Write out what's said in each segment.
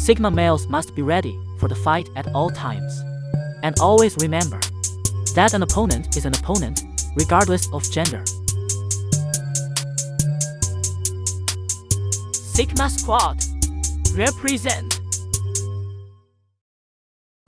Sigma males must be ready for the fight at all times. And always remember that an opponent is an opponent, regardless of gender. Sigma Squad represent.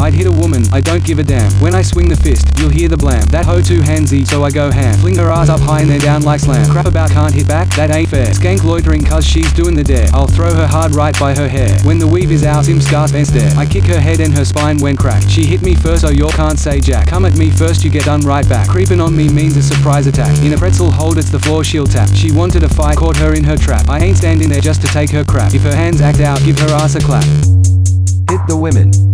I'd hit a woman, I don't give a damn. When I swing the fist, you'll hear the blam. That hoe too handsy, so I go ham. Fling her ass up high and then down like slam. Crap about can't hit back, that ain't fair. Skank loitering cause she's doing the dare. I'll throw her hard right by her hair. When the weave is out, Sim scars and stare. I kick her head and her spine went crack. She hit me first, so you can't say jack. Come at me first, you get done right back. Creeping on me means a surprise attack. In a pretzel hold, it's the floor she'll tap. She wanted a fight, caught her in her trap. I ain't standing there just to take her crap. If her hands act out, give her ass a clap. Hit the women.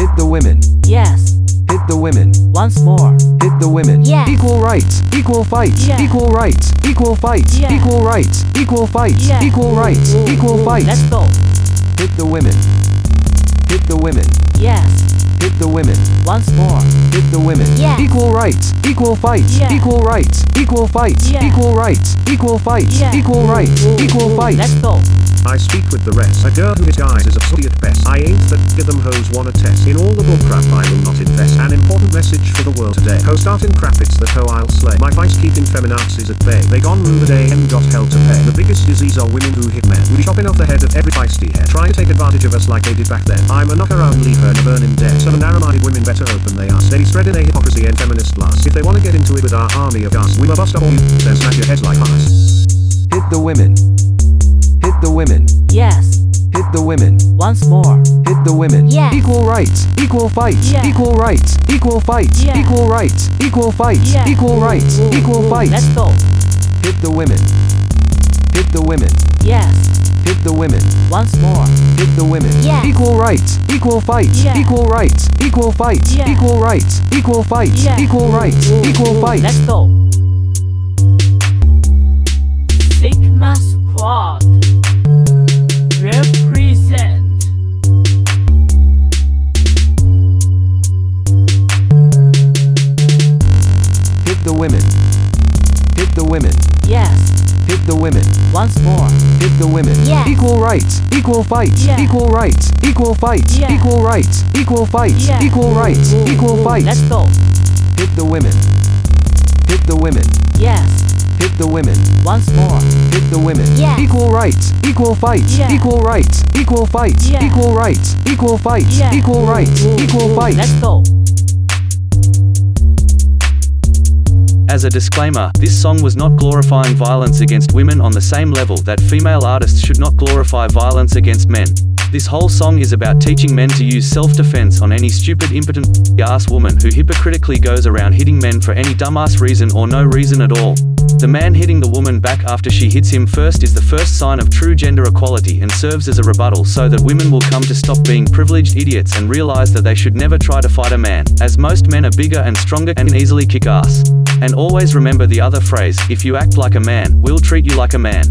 Hit the women. Yes, Hit the women. once more. Hit the women. Yes. Equal rights, equal fights, Yes. equal rights, equal fights, Yes. equal rights, equal fights, Yes. equal rights, equal fights. Let's go. Hit the women. Hit the women. Yes, Hit the women. once more. Hit the women. Yes. Equal rights, equal fights, Yes. equal rights, equal fights, Yes. equal rights, equal fights, Yes. equal rights, equal fights. Let's go. I speak with the rest. A girl who disguises a study at best. I ain't that give them hoes wanna test. In all the bullcrap I will not invest. An important message for the world today. Ho starting crap, it's that hoe I'll slay. My vice keeping feminazis at bay. They gone rue the day and got hell to pay. The biggest disease are women who hit men. We chopping off the head of every feisty head. Trying to take advantage of us like they did back then. I'm a knock around, leave her in a burning dead. Some narrow-minded women better open they are. Be spreading a hypocrisy and feminist blast. If they wanna get into it with our army of gas, we will bust up all you, then smash your heads like ice. Hit the women. Women. Yes, Hit the women. once more. Hit the women. Yes. Equal rights, equal fights, Yes. equal rights, equal fights, Yes. equal rights, equal fights, Yes. equal rights, equal fights. Let's go. Hit the women. Hit the women. Yes, Hit the women. once more. Hit the women. Yes. Equal rights, equal fights, Yes. equal rights, equal fights, Yes. equal rights, equal fights, Yes. equal rights, equal fights. Let's go. The women. Hit the women. Yes, Hit the women. once more. Hit the women. Yes. Equal rights, equal fights, Yes. equal rights, equal fights, Yes. equal rights, equal fights, Yes. equal rights, equal fights. Let's go. Hit the women. Hit the women. Yes, Hit the women. once more. Hit the women. Yes. Equal rights, equal fights, Yes. equal rights, equal fights, Yes. equal rights, equal fights, Yes. equal rights, equal fights. Let's go. As a disclaimer, this song was not glorifying violence against women on the same level that female artists should not glorify violence against men. This whole song is about teaching men to use self-defense on any stupid impotent ass woman who hypocritically goes around hitting men for any dumbass reason or no reason at all. The man hitting the woman back after she hits him first is the first sign of true gender equality and serves as a rebuttal so that women will come to stop being privileged idiots and realize that they should never try to fight a man, as most men are bigger and stronger and easily kick ass. And always remember the other phrase, if you act like a man, we'll treat you like a man.